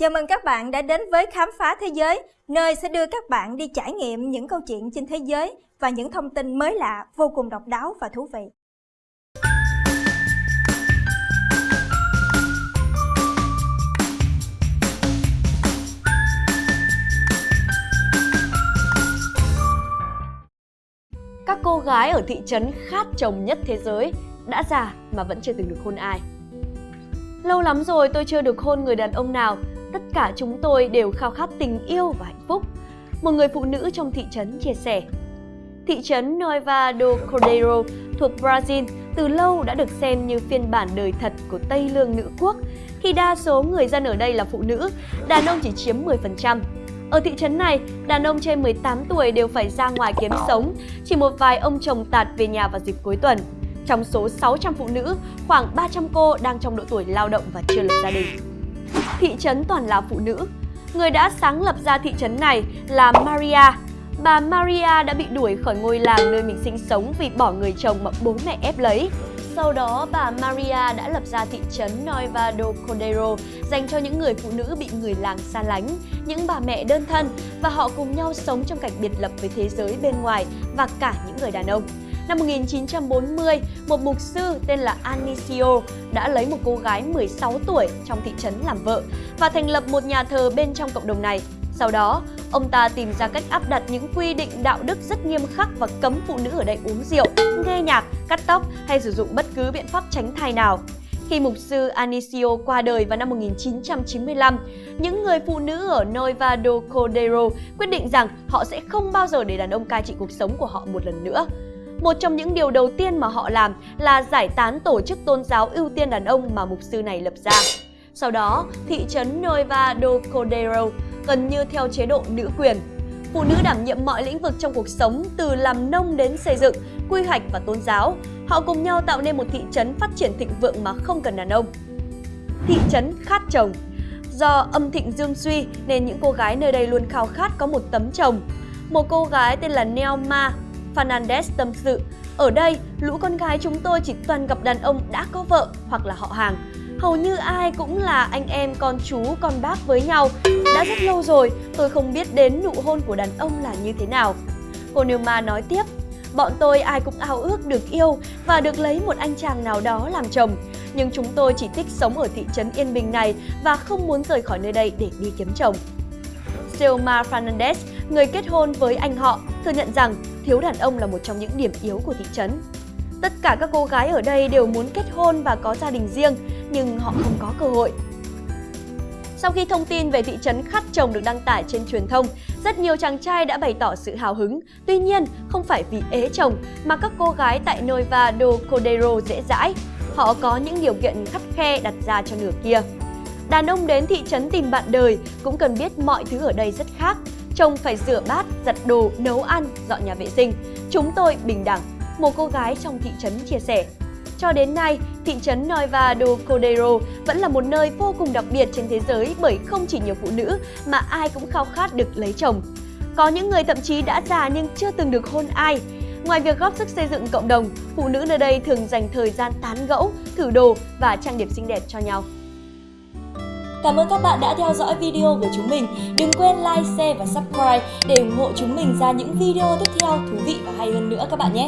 Chào mừng các bạn đã đến với Khám phá Thế giới, nơi sẽ đưa các bạn đi trải nghiệm những câu chuyện trên thế giới và những thông tin mới lạ, vô cùng độc đáo và thú vị. Các cô gái ở thị trấn khát chồng nhất thế giới đã già mà vẫn chưa từng được hôn ai. Lâu lắm rồi tôi chưa được hôn người đàn ông nào, tất cả chúng tôi đều khao khát tình yêu và hạnh phúc. Một người phụ nữ trong thị trấn chia sẻ. Thị trấn Nova do Cordeiro thuộc Brazil từ lâu đã được xem như phiên bản đời thật của Tây Lương nữ quốc. Khi đa số người dân ở đây là phụ nữ, đàn ông chỉ chiếm 10%. Ở thị trấn này, đàn ông trên 18 tuổi đều phải ra ngoài kiếm sống, chỉ một vài ông chồng tạt về nhà vào dịp cuối tuần. Trong số 600 phụ nữ, khoảng 300 cô đang trong độ tuổi lao động và chưa lập gia đình. Thị trấn toàn là phụ nữ. Người đã sáng lập ra thị trấn này là Maria. Bà Maria đã bị đuổi khỏi ngôi làng nơi mình sinh sống vì bỏ người chồng mà bố mẹ ép lấy. Sau đó, bà Maria đã lập ra thị trấn Noiva do Cordeiro dành cho những người phụ nữ bị người làng xa lánh, những bà mẹ đơn thân và họ cùng nhau sống trong cảnh biệt lập với thế giới bên ngoài và cả những người đàn ông. Năm 1940, một mục sư tên là Anicio đã lấy một cô gái 16 tuổi trong thị trấn làm vợ và thành lập một nhà thờ bên trong cộng đồng này. Sau đó, ông ta tìm ra cách áp đặt những quy định đạo đức rất nghiêm khắc và cấm phụ nữ ở đây uống rượu, nghe nhạc, cắt tóc hay sử dụng bất cứ biện pháp tránh thai nào. Khi mục sư Anicio qua đời vào năm 1995, những người phụ nữ ở Nova do Cordero quyết định rằng họ sẽ không bao giờ để đàn ông cai trị cuộc sống của họ một lần nữa. Một trong những điều đầu tiên mà họ làm là giải tán tổ chức tôn giáo ưu tiên đàn ông mà mục sư này lập ra. Sau đó, thị trấn Nueva do Cordero gần như theo chế độ nữ quyền. Phụ nữ đảm nhiệm mọi lĩnh vực trong cuộc sống từ làm nông đến xây dựng, quy hoạch và tôn giáo. Họ cùng nhau tạo nên một thị trấn phát triển thịnh vượng mà không cần đàn ông. Thị trấn khát chồng Do âm thịnh dương suy nên những cô gái nơi đây luôn khao khát có một tấm chồng. Một cô gái tên là Neoma Fernandez tâm sự, ở đây, lũ con gái chúng tôi chỉ toàn gặp đàn ông đã có vợ hoặc là họ hàng. Hầu như ai cũng là anh em, con chú, con bác với nhau. Đã rất lâu rồi, tôi không biết đến nụ hôn của đàn ông là như thế nào. Cô Nilma nói tiếp, bọn tôi ai cũng ao ước được yêu và được lấy một anh chàng nào đó làm chồng. Nhưng chúng tôi chỉ thích sống ở thị trấn Yên Bình này và không muốn rời khỏi nơi đây để đi kiếm chồng. Selma Fernandez, người kết hôn với anh họ, thừa nhận rằng thiếu đàn ông là một trong những điểm yếu của thị trấn. Tất cả các cô gái ở đây đều muốn kết hôn và có gia đình riêng, nhưng họ không có cơ hội. Sau khi thông tin về thị trấn khát chồng được đăng tải trên truyền thông, rất nhiều chàng trai đã bày tỏ sự hào hứng. Tuy nhiên, không phải vì ế chồng mà các cô gái tại Nova do Cordero dễ dãi. Họ có những điều kiện khắt khe đặt ra cho nửa kia. Đàn ông đến thị trấn tìm bạn đời cũng cần biết mọi thứ ở đây rất khác. Chồng phải rửa bát, giặt đồ, nấu ăn, dọn nhà vệ sinh. Chúng tôi bình đẳng, một cô gái trong thị trấn chia sẻ. Cho đến nay, thị trấn Noiva do Cordeiro vẫn là một nơi vô cùng đặc biệt trên thế giới bởi không chỉ nhiều phụ nữ mà ai cũng khao khát được lấy chồng. Có những người thậm chí đã già nhưng chưa từng được hôn ai. Ngoài việc góp sức xây dựng cộng đồng, phụ nữ nơi đây thường dành thời gian tán gẫu, thử đồ và trang điểm xinh đẹp cho nhau. Cảm ơn các bạn đã theo dõi video của chúng mình. Đừng quên like, share và subscribe để ủng hộ chúng mình ra những video tiếp theo thú vị và hay hơn nữa các bạn nhé.